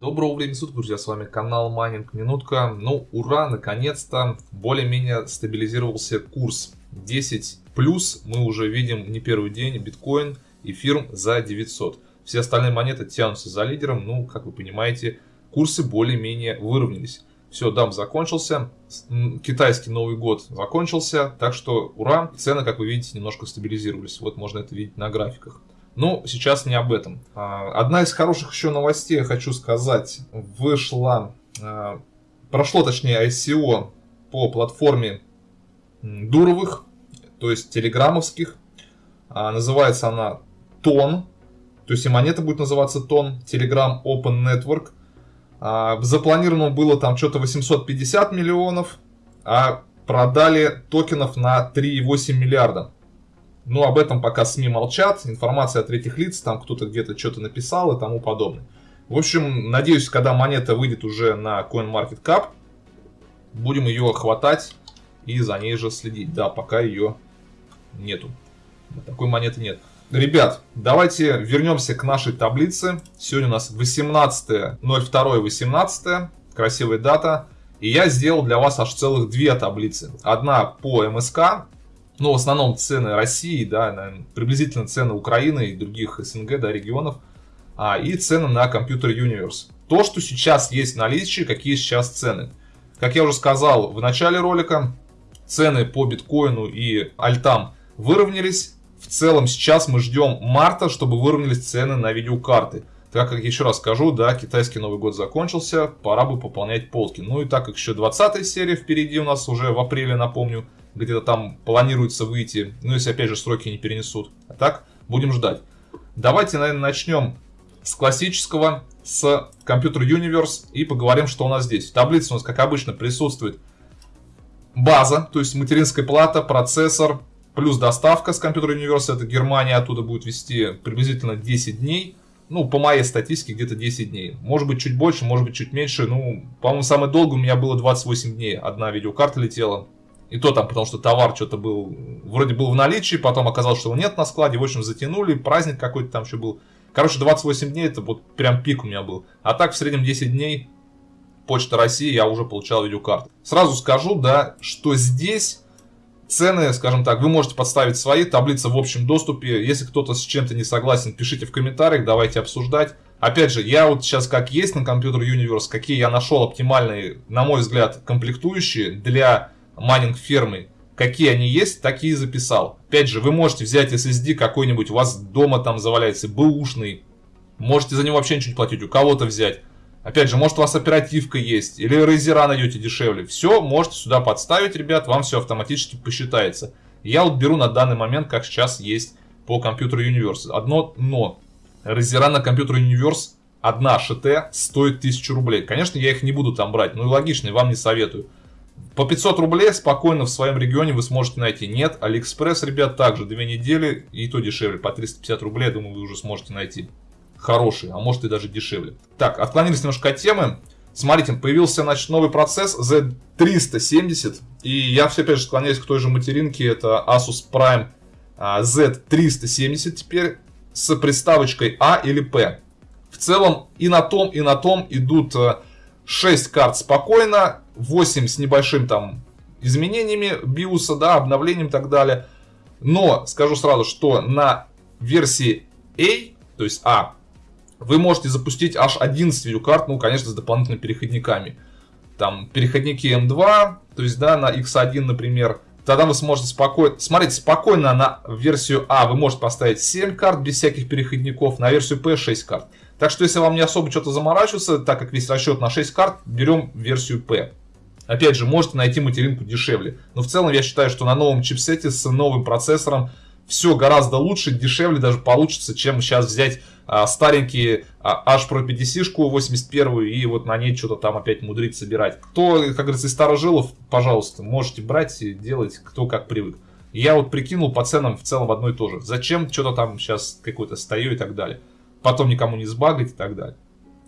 Доброго времени суток, друзья, с вами канал Майнинг Минутка. Ну, ура, наконец-то более-менее стабилизировался курс. 10 плюс мы уже видим не первый день, биткоин, эфир за 900. Все остальные монеты тянутся за лидером, ну, как вы понимаете, курсы более-менее выровнялись. Все, дам закончился, китайский Новый год закончился, так что ура, цены, как вы видите, немножко стабилизировались. Вот можно это видеть на графиках. Но сейчас не об этом. А, одна из хороших еще новостей, я хочу сказать, вышла, а, прошло точнее ICO по платформе Дуровых, то есть телеграммовских. А, называется она Тон, то есть и монета будет называться Тон, Telegram Open Network. Запланировано было там что-то 850 миллионов, а продали токенов на 3,8 миллиарда. Но об этом пока СМИ молчат, информация от третьих лиц, там кто-то где-то что-то написал и тому подобное. В общем, надеюсь, когда монета выйдет уже на CoinMarketCap, будем ее хватать и за ней же следить. Да, пока ее нету. Такой монеты нет. Ребят, давайте вернемся к нашей таблице. Сегодня у нас 18.02.18, красивая дата. И я сделал для вас аж целых две таблицы. Одна по МСК, ну, в основном цены России, да, приблизительно цены Украины и других СНГ, да, регионов, а, и цены на компьютер Universe. То, что сейчас есть в наличии, какие сейчас цены. Как я уже сказал в начале ролика, цены по биткоину и альтам выровнялись. В целом сейчас мы ждем марта, чтобы выровнялись цены на видеокарты. Так как, еще раз скажу, да, китайский Новый год закончился, пора бы пополнять полки. Ну и так как еще 20 серия впереди у нас уже в апреле, напомню, где-то там планируется выйти, ну если опять же сроки не перенесут. А так, будем ждать. Давайте, наверное, начнем с классического, с Computer Universe и поговорим, что у нас здесь. В таблице у нас, как обычно, присутствует база, то есть материнская плата, процессор, плюс доставка с Computer Universe, это Германия оттуда будет вести приблизительно 10 дней. Ну, по моей статистике, где-то 10 дней. Может быть, чуть больше, может быть, чуть меньше. Ну, по-моему, самое долгое у меня было 28 дней. Одна видеокарта летела. И то там, потому что товар что-то был, вроде был в наличии, потом оказалось, что его нет на складе, в общем, затянули, праздник какой-то там еще был. Короче, 28 дней это вот прям пик у меня был. А так в среднем 10 дней Почта России я уже получал видеокарты. Сразу скажу, да, что здесь цены, скажем так, вы можете подставить свои, таблицы в общем доступе. Если кто-то с чем-то не согласен, пишите в комментариях, давайте обсуждать. Опять же, я вот сейчас как есть на компьютер Universe, какие я нашел оптимальные, на мой взгляд, комплектующие для майнинг фермы, какие они есть, такие записал. Опять же, вы можете взять SSD какой-нибудь, у вас дома там заваляется, бэушный, можете за него вообще ничего не платить, у кого-то взять. Опять же, может у вас оперативка есть, или рейзера найдете дешевле. Все можете сюда подставить, ребят, вам все автоматически посчитается. Я вот беру на данный момент, как сейчас есть по компьютеру Universe. Одно но. Рейзера на компьютер Universe, одна ШТ стоит 1000 рублей. Конечно, я их не буду там брать, ну и логично, вам не советую. По 500 рублей спокойно в своем регионе вы сможете найти. Нет, Алиэкспресс, ребят, также две недели, и то дешевле. По 350 рублей, я думаю, вы уже сможете найти. Хороший, а может и даже дешевле. Так, отклонились немножко от темы. Смотрите, появился значит, новый процесс Z370. И я все опять же склоняюсь к той же материнке. Это Asus Prime а, Z370 теперь с приставочкой A или P. В целом и на том, и на том идут 6 э, карт спокойно. 8 с небольшим там изменениями биуса, да, обновлением и так далее. Но скажу сразу, что на версии A, то есть A, вы можете запустить аж 11 видеокарт, ну, конечно, с дополнительными переходниками. Там переходники M2, то есть, да, на X1, например. Тогда вы сможете спокойно... Смотрите, спокойно на версию А вы можете поставить 7 карт без всяких переходников, на версию P 6 карт. Так что, если вам не особо что-то заморачиваться, так как весь расчет на 6 карт, берем версию P. Опять же, можете найти материнку дешевле. Но в целом я считаю, что на новом чипсете с новым процессором все гораздо лучше, дешевле даже получится, чем сейчас взять а, старенький а, H Pro PDC-шку 81 и вот на ней что-то там опять мудрить собирать. Кто, как говорится, из старожилов, пожалуйста, можете брать и делать, кто как привык. Я вот прикинул по ценам в целом одно и то же. Зачем что-то там сейчас какое-то стою и так далее. Потом никому не сбагать и так далее.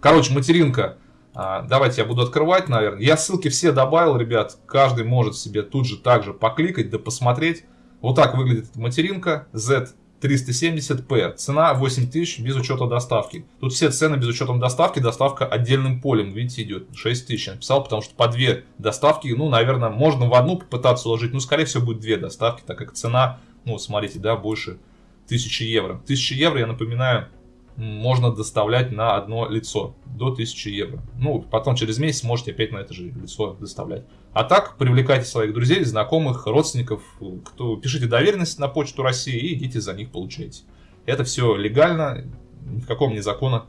Короче, материнка а, давайте я буду открывать, наверное. Я ссылки все добавил, ребят. Каждый может себе тут же также покликать, да посмотреть. Вот так выглядит материнка Z370 370p. Цена 8000 без учета доставки. Тут все цены без учетом доставки. Доставка отдельным полем, видите, идет 6000. Я написал, потому что по две доставки, ну, наверное, можно в одну попытаться уложить. Ну, скорее всего, будет две доставки, так как цена, ну, смотрите, да, больше 1000 евро. 1000 евро, я напоминаю, можно доставлять на одно лицо до 1000 евро. Ну, потом через месяц можете опять на это же лицо доставлять. А так, привлекайте своих друзей, знакомых, родственников, кто пишите доверенность на почту России и идите за них получайте. Это все легально, никакого мне закона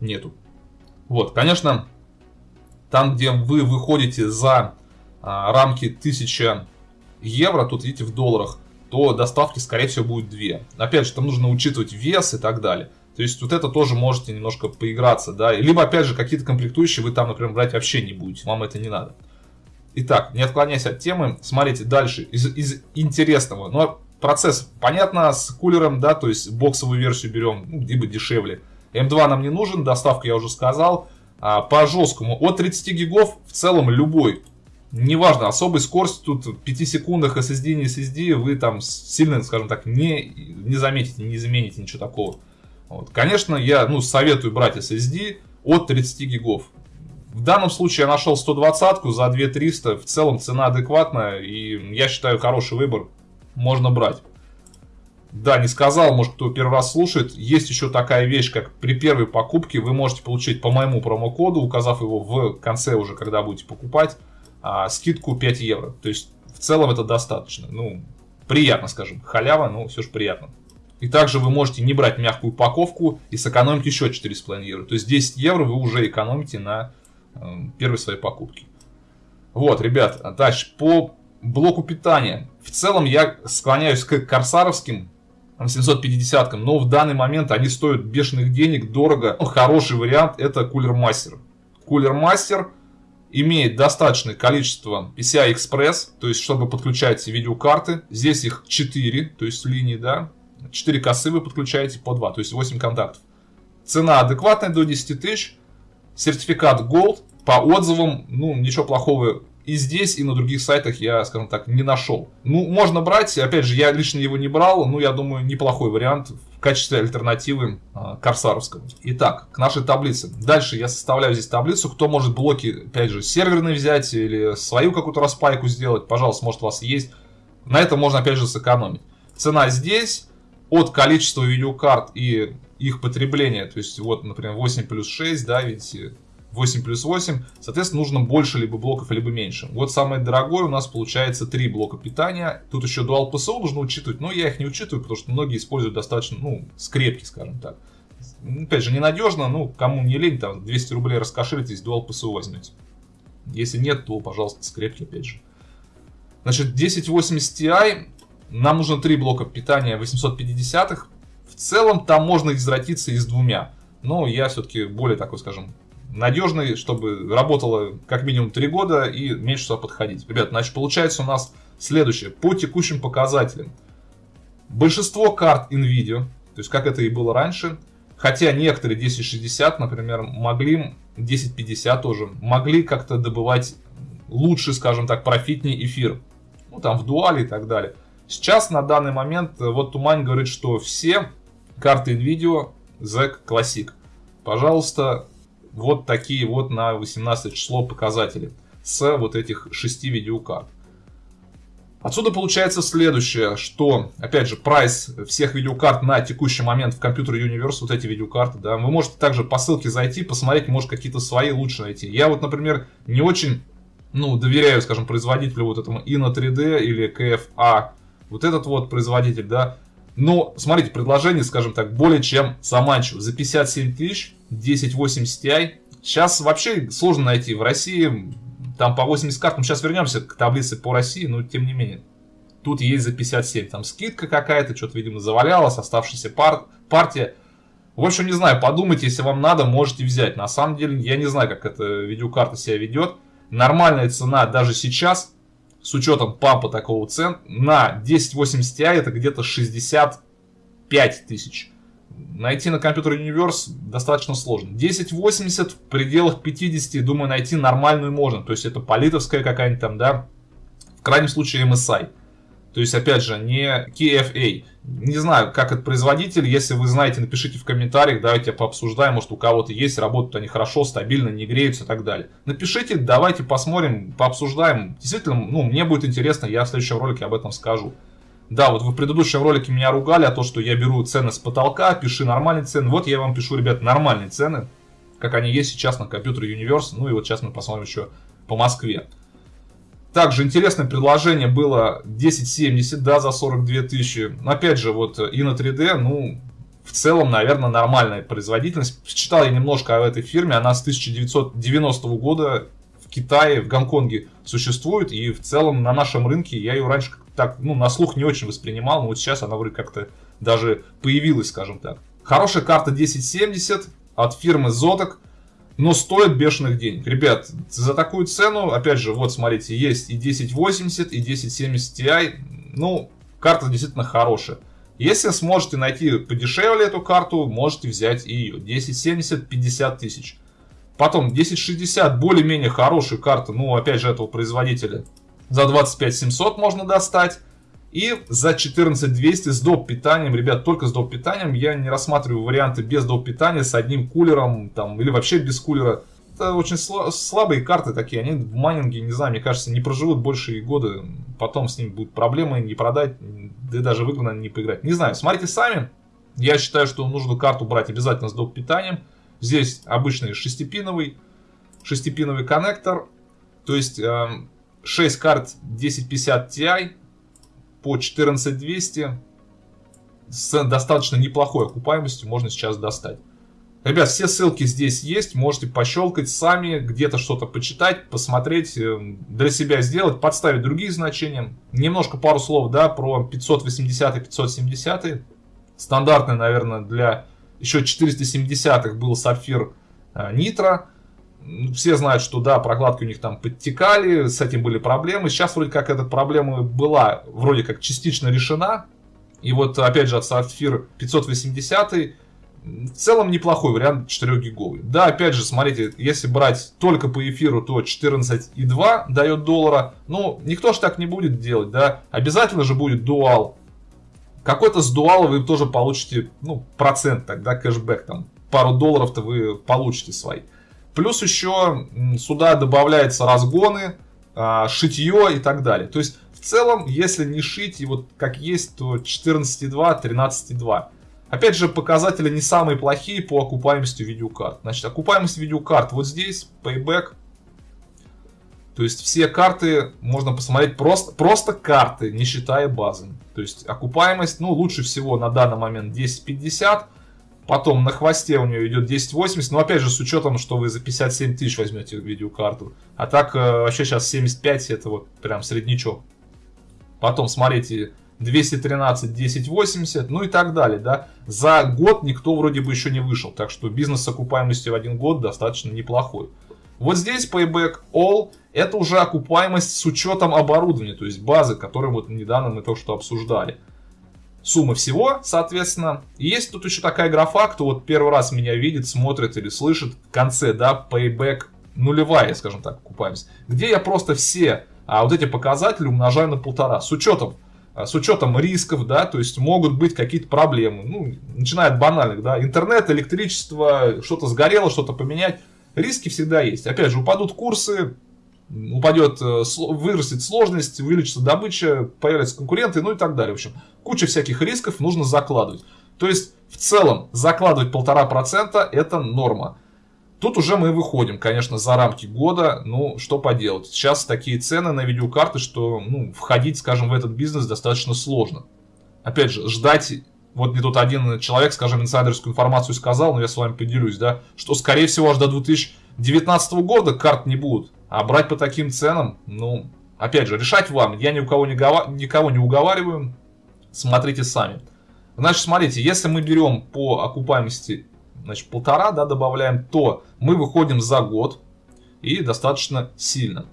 нету. Вот, конечно, там, где вы выходите за а, рамки 1000 евро, тут видите в долларах, то доставки, скорее всего, будет 2. Опять же, там нужно учитывать вес и так далее. То есть вот это тоже можете немножко поиграться, да. Либо, опять же, какие-то комплектующие вы там, например, брать вообще не будете, вам это не надо. Итак, не отклоняясь от темы, смотрите дальше, из, из интересного. Но ну, процесс, понятно, с кулером, да, то есть боксовую версию берем, ну, либо дешевле. М2 нам не нужен, доставка я уже сказал. А, по жесткому, от 30 гигов в целом любой. Неважно, особой скорости тут в 5 секундах SSD, не SSD, вы там сильно, скажем так, не, не заметите, не замените ничего такого. Вот. Конечно, я ну, советую брать SSD от 30 гигов. В данном случае я нашел 120 за 2300. В целом цена адекватная и я считаю хороший выбор. Можно брать. Да, не сказал, может кто первый раз слушает. Есть еще такая вещь, как при первой покупке вы можете получить по моему промокоду, указав его в конце уже, когда будете покупать, а, скидку 5 евро. То есть в целом это достаточно. Ну, приятно, скажем. Халява, но все же приятно. И также вы можете не брать мягкую упаковку и сэкономить еще 4,5 евро. То есть 10 евро вы уже экономите на э, первой своей покупке. Вот, ребят, дальше по блоку питания. В целом я склоняюсь к корсаровским 750 но в данный момент они стоят бешеных денег, дорого. Хороший вариант это Cooler Master. Cooler Master имеет достаточное количество PCI Express, то есть чтобы подключать видеокарты. Здесь их 4, то есть линии, да, 4 косы вы подключаете по 2, то есть 8 контактов. Цена адекватная до 10 тысяч. Сертификат Gold. По отзывам, ну, ничего плохого и здесь, и на других сайтах я, скажем так, не нашел. Ну, можно брать, опять же, я лично его не брал, но я думаю, неплохой вариант в качестве альтернативы э, Корсаровскому. Итак, к нашей таблице. Дальше я составляю здесь таблицу, кто может блоки, опять же, серверные взять или свою какую-то распайку сделать, пожалуйста, может у вас есть. На этом можно, опять же, сэкономить. Цена здесь, от количества видеокарт и их потребления, то есть вот, например, 8 плюс 6, да, видите, 8 плюс 8, соответственно, нужно больше либо блоков, либо меньше. Вот самое дорогое у нас получается 3 блока питания. Тут еще Dual PSO нужно учитывать, но я их не учитываю, потому что многие используют достаточно, ну, скрепки, скажем так. Опять же, ненадежно, ну, кому не лень, там, 200 рублей раскошелитесь, Dual PSO возьмете. Если нет, то, пожалуйста, скрепки, опять же. Значит, 1080 Ti нам нужно три блока питания 850-х. В целом там можно извратиться и с двумя. Но я все-таки более такой, скажем, надежный, чтобы работало как минимум 3 года и меньше сюда подходить. Ребят, значит получается у нас следующее. По текущим показателям. Большинство карт NVIDIA, то есть как это и было раньше, хотя некоторые 1060, например, могли, 1050 тоже, могли как-то добывать лучше, скажем так, профитнее эфир. Ну там в дуале и так далее. Сейчас на данный момент, э, вот Тумань говорит, что все карты NVIDIA ZEC Classic. Пожалуйста, вот такие вот на 18 число показатели с вот этих 6 видеокарт. Отсюда получается следующее, что, опять же, прайс всех видеокарт на текущий момент в компьютер Universe, вот эти видеокарты, да, вы можете также по ссылке зайти, посмотреть, может какие-то свои лучше найти. Я вот, например, не очень, ну, доверяю, скажем, производителю вот этому Inno 3D или KFA вот этот вот производитель, да. Но, смотрите, предложение, скажем так, более чем заманчиво. За 57 тысяч 1080 Ti. Сейчас вообще сложно найти. В России там по 80 карт. Ну, сейчас вернемся к таблице по России, но тем не менее. Тут есть за 57. Там скидка какая-то, что-то, видимо, завалялась, оставшаяся пар партия. В общем, не знаю, подумайте, если вам надо, можете взять. На самом деле, я не знаю, как эта видеокарта себя ведет. Нормальная цена даже сейчас с учетом пампа такого цен, на 1080 Ti это где-то 65 тысяч. Найти на компьютер Universe достаточно сложно. 1080 в пределах 50, думаю, найти нормальную можно. То есть это политовская какая-нибудь там, да, в крайнем случае MSI. То есть, опять же, не KFA. Не знаю, как это производитель. Если вы знаете, напишите в комментариях, давайте пообсуждаем. Может, у кого-то есть, работают они хорошо, стабильно, не греются и так далее. Напишите, давайте посмотрим, пообсуждаем. Действительно, ну, мне будет интересно, я в следующем ролике об этом скажу. Да, вот вы в предыдущем ролике меня ругали, а то, что я беру цены с потолка, пиши нормальные цены. Вот я вам пишу, ребят, нормальные цены, как они есть сейчас на компьютере Universe. Ну и вот сейчас мы посмотрим еще по Москве. Также интересное предложение было 1070, да, за 42 тысячи. Опять же, вот и на 3D, ну, в целом, наверное, нормальная производительность. Читал я немножко о этой фирме, она с 1990 года в Китае, в Гонконге существует, и в целом на нашем рынке я ее раньше так, ну, на слух не очень воспринимал, но вот сейчас она вроде как-то даже появилась, скажем так. Хорошая карта 1070 от фирмы Zotac но стоит бешеных денег. Ребят, за такую цену, опять же, вот смотрите, есть и 1080, и 1070 Ti, ну, карта действительно хорошая. Если сможете найти подешевле эту карту, можете взять и ее. 1070 50 тысяч. Потом 1060 более-менее хорошая карта, ну опять же этого производителя. За 25 700 можно достать. И за 14200 с доп. питанием, ребят, только с доп. питанием, я не рассматриваю варианты без доп. питания, с одним кулером, там, или вообще без кулера. Это очень слабые карты такие, они в майнинге, не знаю, мне кажется, не проживут больше года, потом с ними будут проблемы, не продать, да и даже в игру, наверное, не поиграть. Не знаю, смотрите сами, я считаю, что нужно карту брать обязательно с доп. питанием. Здесь обычный шестипиновый, шестипиновый коннектор, то есть э, 6 карт 1050 Ti, по 14200 с достаточно неплохой окупаемостью можно сейчас достать. Ребят, все ссылки здесь есть, можете пощелкать сами, где-то что-то почитать, посмотреть, э, для себя сделать, подставить другие значения. Немножко пару слов, да, про 580 и 570. Стандартный, наверное, для еще 470-х был сапфир э, нитро все знают, что да, прокладки у них там подтекали, с этим были проблемы. Сейчас вроде как эта проблема была вроде как частично решена. И вот опять же от Sapphire 580 в целом неплохой вариант 4 гиговый. Да, опять же, смотрите, если брать только по эфиру, то 14,2 дает доллара. Ну, никто же так не будет делать, да. Обязательно же будет дуал. Какой-то с дуала вы тоже получите, ну, процент тогда, кэшбэк там. Пару долларов-то вы получите свои. Плюс еще сюда добавляются разгоны, а, шитье и так далее. То есть в целом, если не шить и вот как есть, то 14.2, 13.2. Опять же, показатели не самые плохие по окупаемости видеокарт. Значит, окупаемость видеокарт вот здесь, Payback. То есть все карты можно посмотреть просто, просто карты, не считая базы. То есть окупаемость, ну, лучше всего на данный момент 10.50. Потом на хвосте у нее идет 1080, но опять же с учетом, что вы за 57 тысяч возьмете видеокарту. А так э, вообще сейчас 75 это вот прям среднячок. Потом смотрите 213 1080, ну и так далее, да. За год никто вроде бы еще не вышел, так что бизнес с окупаемостью в один год достаточно неплохой. Вот здесь Payback All это уже окупаемость с учетом оборудования, то есть базы, которую вот недавно мы только что обсуждали суммы всего, соответственно. И есть тут еще такая графа, кто вот первый раз меня видит, смотрит или слышит в конце, да, payback нулевая, скажем так, окупаемость, где я просто все а, вот эти показатели умножаю на полтора, с учетом а, с учетом рисков, да, то есть могут быть какие-то проблемы, ну, начиная от банальных, да, интернет, электричество, что-то сгорело, что-то поменять, риски всегда есть. Опять же, упадут курсы, упадет, э, вырастет сложность, увеличится добыча, появятся конкуренты, ну и так далее. В общем, куча всяких рисков нужно закладывать. То есть, в целом, закладывать полтора процента это норма. Тут уже мы выходим, конечно, за рамки года, ну, что поделать. Сейчас такие цены на видеокарты, что, ну, входить, скажем, в этот бизнес достаточно сложно. Опять же, ждать, вот мне тут один человек, скажем, инсайдерскую информацию сказал, но я с вами поделюсь, да, что, скорее всего, аж до 2019 года карт не будут. А брать по таким ценам, ну, опять же, решать вам. Я ни у кого не никого не уговариваю. Смотрите сами. Значит, смотрите, если мы берем по окупаемости, значит, полтора, да, добавляем, то мы выходим за год и достаточно сильно.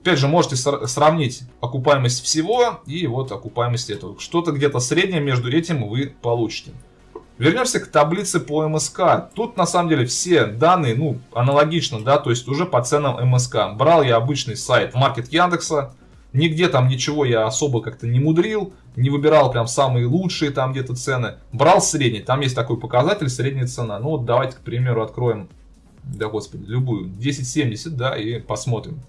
Опять же, можете сравнить окупаемость всего и вот окупаемость этого. Что-то где-то среднее между этим вы получите. Вернемся к таблице по МСК. Тут на самом деле все данные, ну, аналогично, да, то есть уже по ценам МСК. Брал я обычный сайт Маркет Яндекса. Нигде там ничего я особо как-то не мудрил, не выбирал прям самые лучшие там где-то цены. Брал средний, там есть такой показатель, средняя цена. Ну вот давайте, к примеру, откроем, да господи, любую, 1070, да, и посмотрим.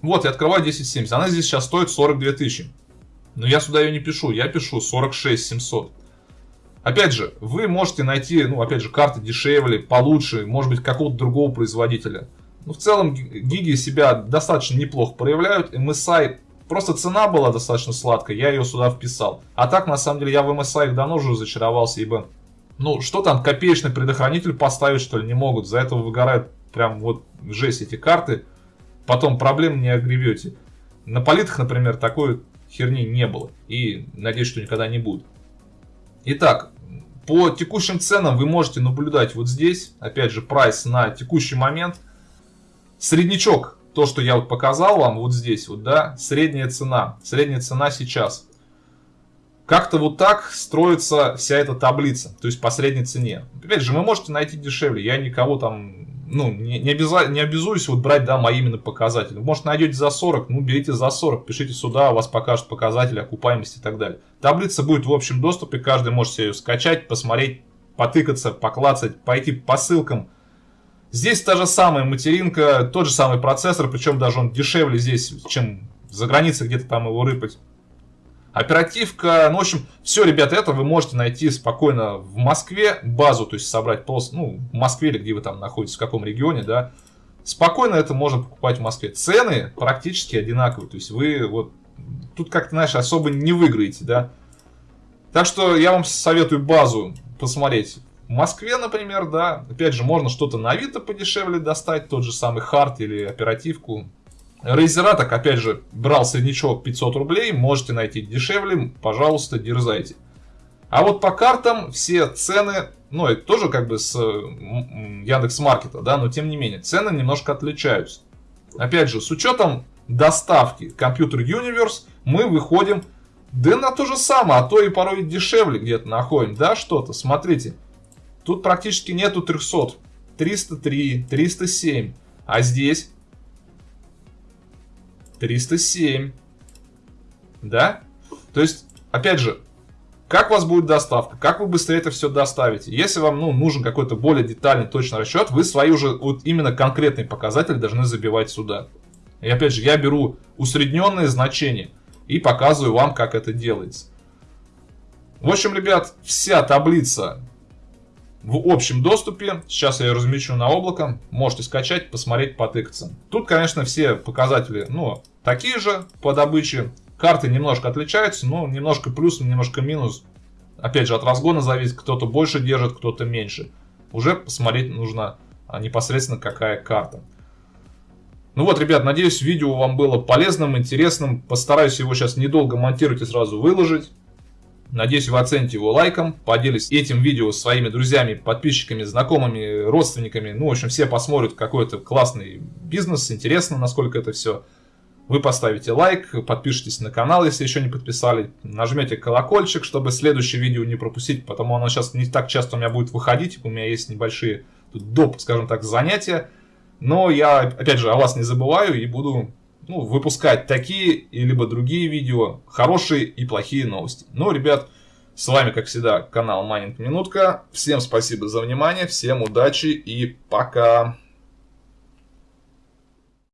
Вот, я открываю 1070, она здесь сейчас стоит 42 тысячи. Но я сюда ее не пишу, я пишу 46 700. Опять же, вы можете найти, ну, опять же, карты дешевле, получше, может быть, какого-то другого производителя. Ну, в целом, гиги себя достаточно неплохо проявляют. MSI, просто цена была достаточно сладкая, я ее сюда вписал. А так, на самом деле, я в MSI давно уже зачаровался, ибо, ну, что там, копеечный предохранитель поставить, что ли, не могут. За это выгорают прям вот жесть эти карты. Потом проблем не огребете. На политах, например, такой херни не было. И надеюсь, что никогда не будет. Итак, по текущим ценам вы можете наблюдать вот здесь, опять же, прайс на текущий момент. Среднячок, то, что я вот показал вам вот здесь, вот, да, средняя цена, средняя цена сейчас. Как-то вот так строится вся эта таблица, то есть по средней цене. Опять же, вы можете найти дешевле, я никого там ну, не, не, обяза, не обязуюсь вот брать, да, мои именно показатели. Может, найдете за 40, ну, берите за 40, пишите сюда, у вас покажут показатели окупаемости и так далее. Таблица будет в общем доступе, каждый может себе ее скачать, посмотреть, потыкаться, поклацать, пойти по ссылкам. Здесь та же самая материнка, тот же самый процессор, причем даже он дешевле здесь, чем за границей где-то там его рыпать. Оперативка, ну, в общем, все, ребята, это вы можете найти спокойно в Москве, базу, то есть собрать просто, ну, в Москве или где вы там находитесь, в каком регионе, да, спокойно это можно покупать в Москве. Цены практически одинаковые, то есть вы вот тут как-то, знаешь, особо не выиграете, да. Так что я вам советую базу посмотреть в Москве, например, да. Опять же, можно что-то на Авито подешевле достать, тот же самый хард или оперативку. Рейзера, так опять же, брал среднячок 500 рублей, можете найти дешевле, пожалуйста, дерзайте. А вот по картам все цены, ну это тоже как бы с Яндекс Маркета, да, но тем не менее, цены немножко отличаются. Опять же, с учетом доставки Computer Universe мы выходим, да на то же самое, а то и порой дешевле где-то находим, да, что-то, смотрите. Тут практически нету 300, 303, 307, а здесь 307. Да? То есть, опять же, как у вас будет доставка, как вы быстрее это все доставите. Если вам ну, нужен какой-то более детальный, точный расчет, вы свои уже вот именно конкретные показатели должны забивать сюда. И опять же, я беру усредненные значения и показываю вам, как это делается. В общем, ребят, вся таблица в общем доступе. Сейчас я ее размещу на облако. Можете скачать, посмотреть, потыкаться. Тут, конечно, все показатели, ну, такие же по добыче. Карты немножко отличаются, но немножко плюс, немножко минус. Опять же, от разгона зависит, кто-то больше держит, кто-то меньше. Уже посмотреть нужно а, непосредственно какая карта. Ну вот, ребят, надеюсь, видео вам было полезным, интересным. Постараюсь его сейчас недолго монтировать и сразу выложить. Надеюсь, вы оцените его лайком, поделитесь этим видео с своими друзьями, подписчиками, знакомыми, родственниками. Ну, в общем, все посмотрят какой-то классный бизнес, интересно, насколько это все. Вы поставите лайк, подпишитесь на канал, если еще не подписали, нажмете колокольчик, чтобы следующее видео не пропустить, потому оно сейчас не так часто у меня будет выходить, у меня есть небольшие доп, скажем так, занятия. Но я, опять же, о вас не забываю и буду ну, выпускать такие либо другие видео, хорошие и плохие новости. Ну, ребят, с вами, как всегда, канал Майнинг Минутка. Всем спасибо за внимание, всем удачи и пока!